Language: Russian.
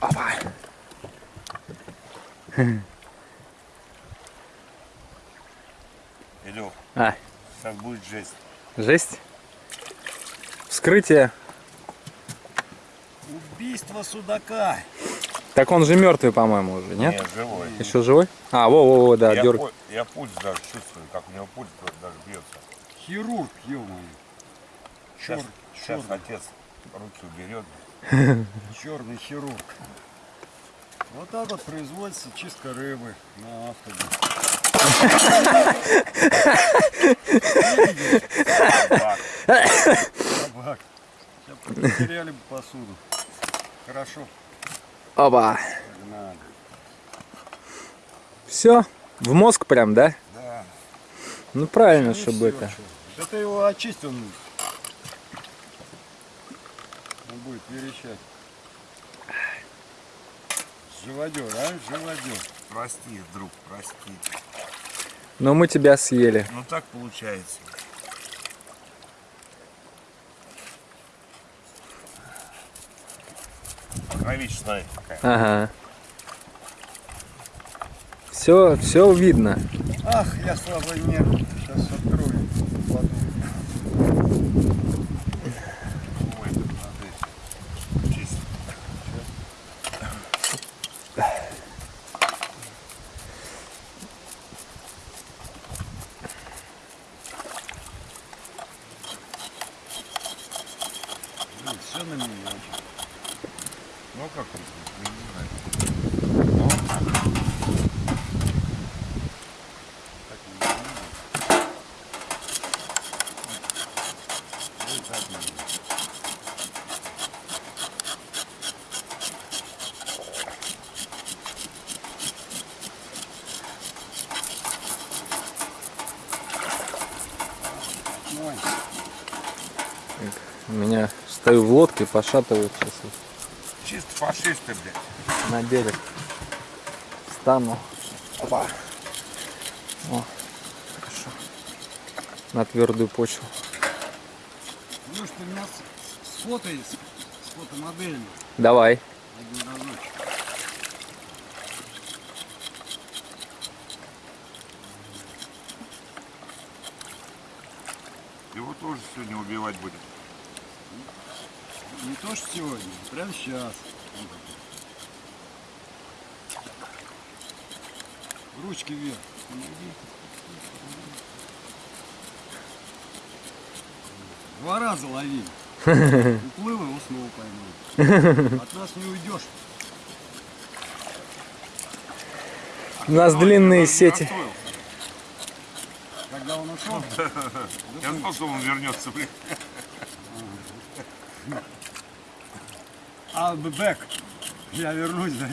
Опа. Илюх, А, сейчас будет жесть. жесть. Вскрытие. Убийство судака. Так он же мертвый, по-моему, уже, нет? Нет, живой. Еще живой? А, во, во, во, да, я, дерг. я пульс даже чувствую, как у него пульс даже бьется. Хирург, ё-моё. Сейчас, Чёр- сейчас отец руки уберет. Черный хирург. Вот так вот производится чистка рыбы на автобе. Собак. Собак. Сейчас потеряли бы посуду. Хорошо, Опа. погнали. Все? В мозг прям, да? Да. Ну правильно, чтобы это. Да ты его очистил. Он будет верещать. Живодер, а? Живодер. Прости, друг, прости. Но мы тебя съели. Ну так получается. Кровища, смотри, какая. Ага. Все, все видно. Ах, я слабый нерв. Все на меня. Ну а как вкусно? Я не знаю. Ну, Так не знаю. Ой, так не знаю. Ой, У меня стою в лодке, пошатываю сейчас чисто фашисты, блядь. на берег. Стану. Опа. О, хорошо. На твердую почву. ну что, меня с, с фотомоделями. Давай. Один разочек. Его тоже сегодня убивать будем. Не то, что сегодня, а прямо сейчас. Ручки вверх. Помоги. Два раза ловили. Уплыл его снова поймал. От нас не уйдешь. У нас длинные сети. расстроился. Когда он ушел, Я знал, что он вернется, блядь. I'll be back. Я вернусь, да?